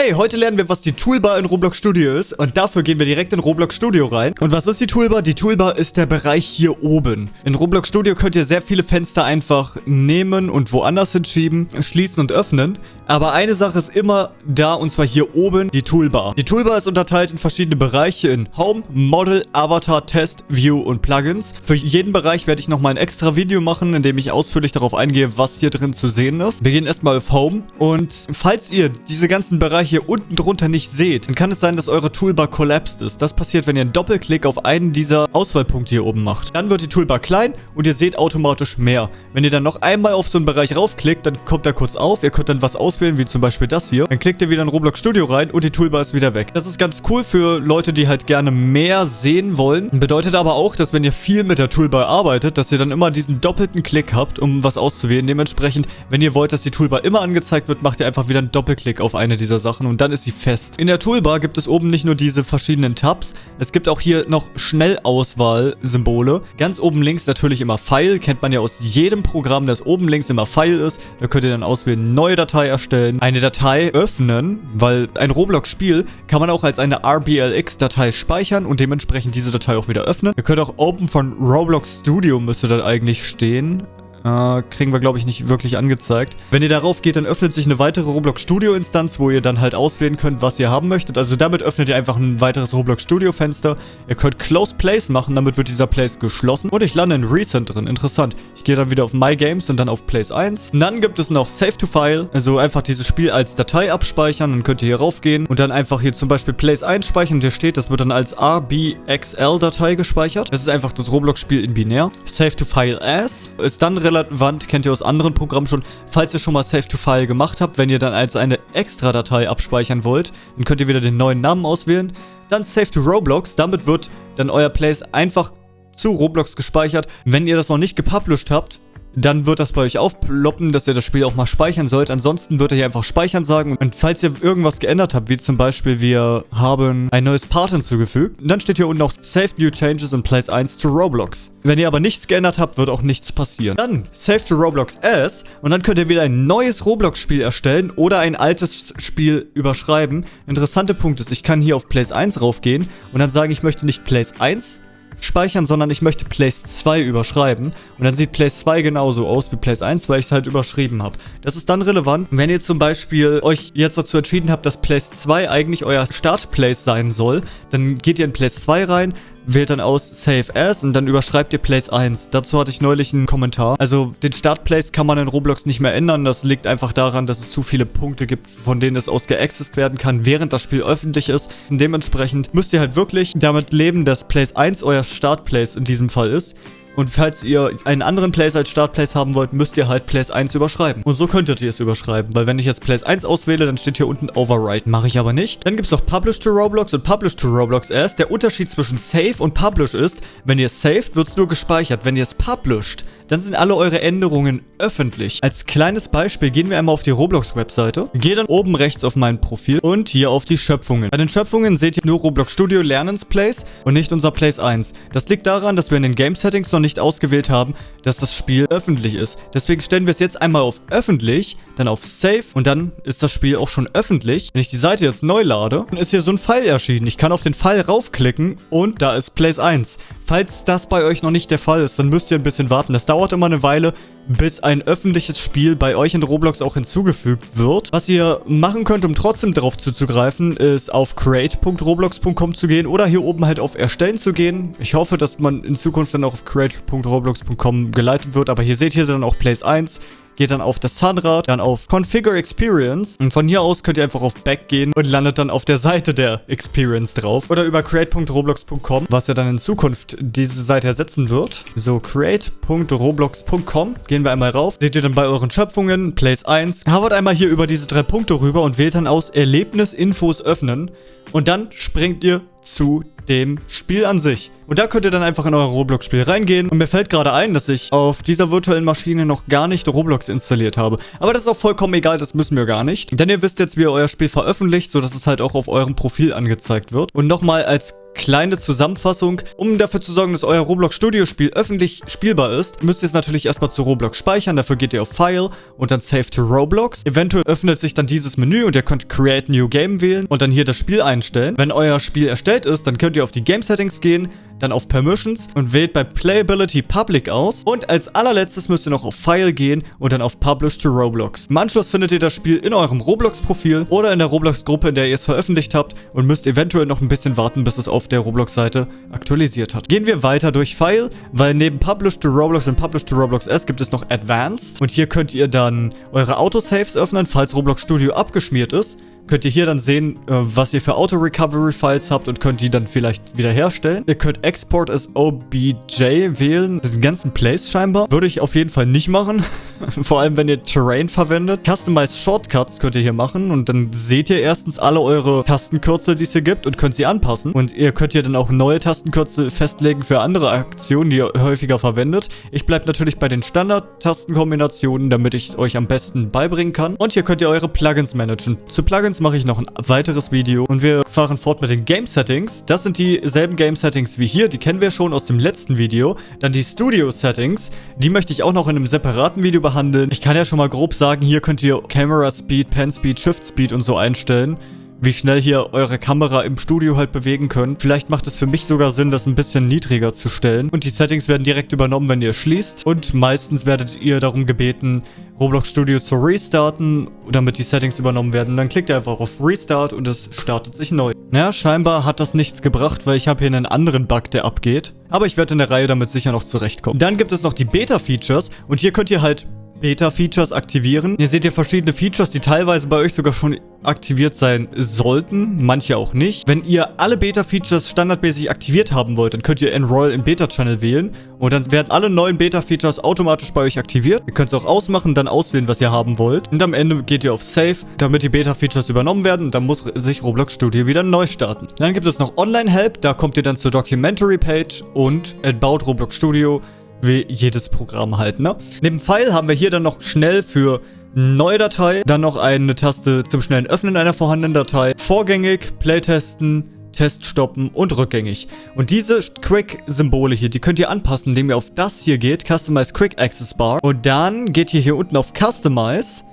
Hey, heute lernen wir, was die Toolbar in Roblox Studio ist und dafür gehen wir direkt in Roblox Studio rein. Und was ist die Toolbar? Die Toolbar ist der Bereich hier oben. In Roblox Studio könnt ihr sehr viele Fenster einfach nehmen und woanders hinschieben, schließen und öffnen. Aber eine Sache ist immer da und zwar hier oben die Toolbar. Die Toolbar ist unterteilt in verschiedene Bereiche in Home, Model, Avatar, Test, View und Plugins. Für jeden Bereich werde ich nochmal ein extra Video machen, in dem ich ausführlich darauf eingehe, was hier drin zu sehen ist. Wir gehen erstmal auf Home und falls ihr diese ganzen Bereiche Bereich hier unten drunter nicht seht, dann kann es sein, dass eure Toolbar collapsed ist. Das passiert, wenn ihr einen Doppelklick auf einen dieser Auswahlpunkte hier oben macht. Dann wird die Toolbar klein und ihr seht automatisch mehr. Wenn ihr dann noch einmal auf so einen Bereich raufklickt, dann kommt er kurz auf. Ihr könnt dann was auswählen, wie zum Beispiel das hier. Dann klickt ihr wieder in Roblox Studio rein und die Toolbar ist wieder weg. Das ist ganz cool für Leute, die halt gerne mehr sehen wollen. Bedeutet aber auch, dass wenn ihr viel mit der Toolbar arbeitet, dass ihr dann immer diesen doppelten Klick habt, um was auszuwählen. Dementsprechend, wenn ihr wollt, dass die Toolbar immer angezeigt wird, macht ihr einfach wieder einen Doppelklick auf eine dieser Sachen. Sachen und dann ist sie fest. In der Toolbar gibt es oben nicht nur diese verschiedenen Tabs, es gibt auch hier noch Schnellauswahl-Symbole. Ganz oben links natürlich immer File, kennt man ja aus jedem Programm, dass oben links immer File ist. Da könnt ihr dann auswählen, neue Datei erstellen, eine Datei öffnen, weil ein Roblox-Spiel kann man auch als eine RBLX-Datei speichern und dementsprechend diese Datei auch wieder öffnen. Ihr könnt auch Open von Roblox Studio müsste dann eigentlich stehen. Äh, kriegen wir, glaube ich, nicht wirklich angezeigt. Wenn ihr darauf geht, dann öffnet sich eine weitere Roblox Studio Instanz, wo ihr dann halt auswählen könnt, was ihr haben möchtet. Also damit öffnet ihr einfach ein weiteres Roblox Studio Fenster. Ihr könnt Close Place machen, damit wird dieser Place geschlossen. Und ich lande in Recent drin. Interessant. Ich gehe dann wieder auf My Games und dann auf Place 1. Und dann gibt es noch Save to File. Also einfach dieses Spiel als Datei abspeichern. Dann könnt ihr hier raufgehen und dann einfach hier zum Beispiel Place 1 speichern. Und hier steht, das wird dann als RBXL-Datei gespeichert. Das ist einfach das Roblox-Spiel in binär. Save to File As ist dann relevant, kennt ihr aus anderen Programmen schon. Falls ihr schon mal Save to File gemacht habt, wenn ihr dann als eine Extra-Datei abspeichern wollt, dann könnt ihr wieder den neuen Namen auswählen. Dann Save to Roblox, damit wird dann euer Place einfach zu Roblox gespeichert. Wenn ihr das noch nicht gepublished habt, dann wird das bei euch aufploppen, dass ihr das Spiel auch mal speichern sollt. Ansonsten wird er hier einfach speichern sagen. Und falls ihr irgendwas geändert habt, wie zum Beispiel wir haben ein neues Part hinzugefügt, dann steht hier unten noch Save New Changes in Place 1 to Roblox. Wenn ihr aber nichts geändert habt, wird auch nichts passieren. Dann Save to Roblox As und dann könnt ihr wieder ein neues Roblox-Spiel erstellen oder ein altes Spiel überschreiben. Interessante Punkt ist, ich kann hier auf Place 1 raufgehen und dann sagen, ich möchte nicht Place 1, speichern, sondern ich möchte Place 2 überschreiben. Und dann sieht Place 2 genauso aus wie Place 1, weil ich es halt überschrieben habe. Das ist dann relevant, wenn ihr zum Beispiel euch jetzt dazu entschieden habt, dass Place 2 eigentlich euer Start-Place sein soll, dann geht ihr in Place 2 rein, wählt dann aus Save As und dann überschreibt ihr Place 1. Dazu hatte ich neulich einen Kommentar. Also den Start-Place kann man in Roblox nicht mehr ändern. Das liegt einfach daran, dass es zu viele Punkte gibt, von denen es aus geaccessed werden kann, während das Spiel öffentlich ist. Und dementsprechend müsst ihr halt wirklich damit leben, dass Place 1 euer Start-Place in diesem Fall ist. Und falls ihr einen anderen Place als Startplace haben wollt, müsst ihr halt Place 1 überschreiben. Und so könntet ihr es überschreiben, weil wenn ich jetzt Place 1 auswähle, dann steht hier unten Override. Mache ich aber nicht. Dann gibt es noch Publish to Roblox und Publish to Roblox erst. Der Unterschied zwischen Save und Publish ist, wenn ihr saved, wird es nur gespeichert. Wenn ihr es published, dann sind alle eure Änderungen öffentlich. Als kleines Beispiel gehen wir einmal auf die Roblox-Webseite, gehe dann oben rechts auf mein Profil und hier auf die Schöpfungen. Bei den Schöpfungen seht ihr nur Roblox Studio Lernens Place und nicht unser Place 1. Das liegt daran, dass wir in den Game Settings noch nicht ausgewählt haben, dass das Spiel öffentlich ist. Deswegen stellen wir es jetzt einmal auf öffentlich, dann auf Save und dann ist das Spiel auch schon öffentlich. Wenn ich die Seite jetzt neu lade, dann ist hier so ein Pfeil erschienen. Ich kann auf den Pfeil raufklicken und da ist Place 1. Falls das bei euch noch nicht der Fall ist, dann müsst ihr ein bisschen warten. Das dauert immer eine Weile, bis ein öffentliches Spiel bei euch in Roblox auch hinzugefügt wird. Was ihr machen könnt, um trotzdem darauf zuzugreifen, ist auf create.roblox.com zu gehen oder hier oben halt auf Erstellen zu gehen. Ich hoffe, dass man in Zukunft dann auch auf create.roblox.com geleitet wird, aber hier seht ihr dann auch Place 1 geht dann auf das Zahnrad, dann auf Configure Experience. Und von hier aus könnt ihr einfach auf Back gehen und landet dann auf der Seite der Experience drauf. Oder über create.roblox.com, was ja dann in Zukunft diese Seite ersetzen wird. So, create.roblox.com, gehen wir einmal rauf, seht ihr dann bei euren Schöpfungen, Place 1, hovert einmal hier über diese drei Punkte rüber und wählt dann aus Erlebnisinfos öffnen. Und dann springt ihr zu dem Spiel an sich. Und da könnt ihr dann einfach in euer Roblox-Spiel reingehen. Und mir fällt gerade ein, dass ich auf dieser virtuellen Maschine noch gar nicht Roblox installiert habe. Aber das ist auch vollkommen egal, das müssen wir gar nicht. Denn ihr wisst jetzt, wie ihr euer Spiel veröffentlicht, sodass es halt auch auf eurem Profil angezeigt wird. Und nochmal als kleine Zusammenfassung. Um dafür zu sorgen, dass euer Roblox Studio Spiel öffentlich spielbar ist, müsst ihr es natürlich erstmal zu Roblox speichern. Dafür geht ihr auf File und dann Save to Roblox. Eventuell öffnet sich dann dieses Menü und ihr könnt Create New Game wählen und dann hier das Spiel einstellen. Wenn euer Spiel erstellt ist, dann könnt ihr auf die Game Settings gehen, dann auf Permissions und wählt bei Playability Public aus. Und als allerletztes müsst ihr noch auf File gehen und dann auf Publish to Roblox. Im Anschluss findet ihr das Spiel in eurem Roblox-Profil oder in der Roblox-Gruppe, in der ihr es veröffentlicht habt und müsst eventuell noch ein bisschen warten, bis es auf der Roblox-Seite aktualisiert hat. Gehen wir weiter durch File, weil neben Publish to Roblox und Publish to Roblox S gibt es noch Advanced. Und hier könnt ihr dann eure Autosaves öffnen, falls Roblox Studio abgeschmiert ist könnt ihr hier dann sehen, äh, was ihr für Auto-Recovery-Files habt und könnt die dann vielleicht wiederherstellen. Ihr könnt Export as OBJ wählen, den ganzen Place scheinbar. Würde ich auf jeden Fall nicht machen, vor allem wenn ihr Terrain verwendet. Customize Shortcuts könnt ihr hier machen und dann seht ihr erstens alle eure Tastenkürzel, die es hier gibt und könnt sie anpassen. Und ihr könnt hier dann auch neue Tastenkürzel festlegen für andere Aktionen, die ihr häufiger verwendet. Ich bleibe natürlich bei den Standard-Tastenkombinationen, damit ich es euch am besten beibringen kann. Und hier könnt ihr eure Plugins managen. Zu Plugins mache ich noch ein weiteres Video und wir fahren fort mit den Game Settings. Das sind dieselben Game Settings wie hier, die kennen wir schon aus dem letzten Video. Dann die Studio Settings, die möchte ich auch noch in einem separaten Video behandeln. Ich kann ja schon mal grob sagen, hier könnt ihr Camera Speed, Pen Speed, Shift Speed und so einstellen wie schnell hier eure Kamera im Studio halt bewegen könnt. Vielleicht macht es für mich sogar Sinn, das ein bisschen niedriger zu stellen. Und die Settings werden direkt übernommen, wenn ihr schließt. Und meistens werdet ihr darum gebeten, Roblox Studio zu restarten, damit die Settings übernommen werden. Dann klickt ihr einfach auf Restart und es startet sich neu. Naja, scheinbar hat das nichts gebracht, weil ich habe hier einen anderen Bug, der abgeht. Aber ich werde in der Reihe damit sicher noch zurechtkommen. Dann gibt es noch die Beta-Features und hier könnt ihr halt Beta-Features aktivieren. Ihr seht hier verschiedene Features, die teilweise bei euch sogar schon aktiviert sein sollten, manche auch nicht. Wenn ihr alle Beta-Features standardmäßig aktiviert haben wollt, dann könnt ihr Enroll im Beta-Channel wählen und dann werden alle neuen Beta-Features automatisch bei euch aktiviert. Ihr könnt es auch ausmachen, dann auswählen, was ihr haben wollt. Und am Ende geht ihr auf Save, damit die Beta-Features übernommen werden und dann muss sich Roblox Studio wieder neu starten. Dann gibt es noch Online-Help, da kommt ihr dann zur Documentary-Page und About Roblox Studio wie jedes Programm halt, ne? Neben File haben wir hier dann noch schnell für Neue Datei, dann noch eine Taste zum schnellen Öffnen einer vorhandenen Datei, vorgängig, Playtesten, Test stoppen und rückgängig. Und diese Quick-Symbole hier, die könnt ihr anpassen, indem ihr auf das hier geht, Customize Quick Access Bar. Und dann geht ihr hier unten auf Customize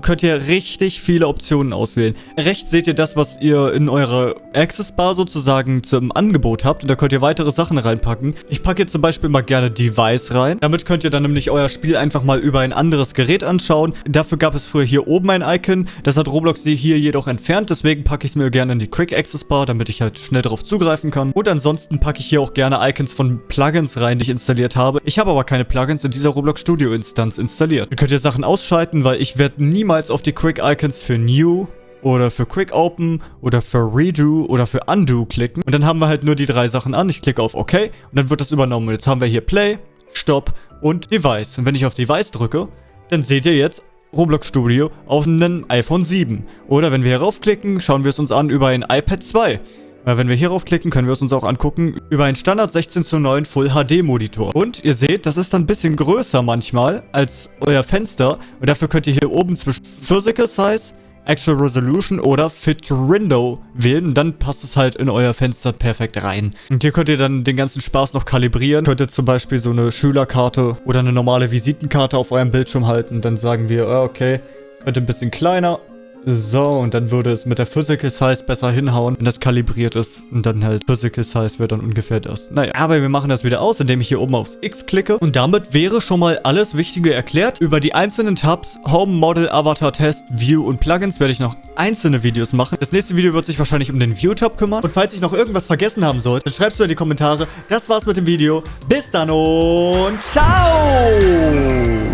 könnt ihr richtig viele Optionen auswählen. Rechts seht ihr das, was ihr in eurer Access Bar sozusagen zum Angebot habt und da könnt ihr weitere Sachen reinpacken. Ich packe jetzt zum Beispiel mal gerne Device rein. Damit könnt ihr dann nämlich euer Spiel einfach mal über ein anderes Gerät anschauen. Dafür gab es früher hier oben ein Icon. Das hat Roblox hier jedoch entfernt, deswegen packe ich es mir gerne in die Quick Access Bar, damit ich halt schnell darauf zugreifen kann. Und ansonsten packe ich hier auch gerne Icons von Plugins rein, die ich installiert habe. Ich habe aber keine Plugins in dieser Roblox Studio Instanz installiert. Ihr könnt ihr Sachen ausschalten, weil ich werde nie niemals auf die Quick Icons für New oder für Quick Open oder für Redo oder für Undo klicken. Und dann haben wir halt nur die drei Sachen an. Ich klicke auf OK und dann wird das übernommen. Und jetzt haben wir hier Play, Stop und Device. Und wenn ich auf Device drücke, dann seht ihr jetzt Roblox Studio auf einem iPhone 7. Oder wenn wir hier raufklicken, schauen wir es uns an über ein iPad 2. Weil wenn wir hierauf klicken, können wir es uns auch angucken über einen Standard 16 zu 9 Full HD Monitor. Und ihr seht, das ist dann ein bisschen größer manchmal als euer Fenster. Und dafür könnt ihr hier oben zwischen Physical Size, Actual Resolution oder Fit Window wählen. Und dann passt es halt in euer Fenster perfekt rein. Und hier könnt ihr dann den ganzen Spaß noch kalibrieren. Könnt ihr zum Beispiel so eine Schülerkarte oder eine normale Visitenkarte auf eurem Bildschirm halten. Dann sagen wir, ah, okay, könnte ein bisschen kleiner so, und dann würde es mit der Physical Size besser hinhauen, wenn das kalibriert ist. Und dann halt Physical Size wäre dann ungefähr das. Naja, aber wir machen das wieder aus, indem ich hier oben aufs X klicke. Und damit wäre schon mal alles Wichtige erklärt. Über die einzelnen Tabs, Home, Model, Avatar, Test, View und Plugins werde ich noch einzelne Videos machen. Das nächste Video wird sich wahrscheinlich um den View-Tab kümmern. Und falls ich noch irgendwas vergessen haben sollte, dann schreibt es mir in die Kommentare. Das war's mit dem Video. Bis dann und ciao!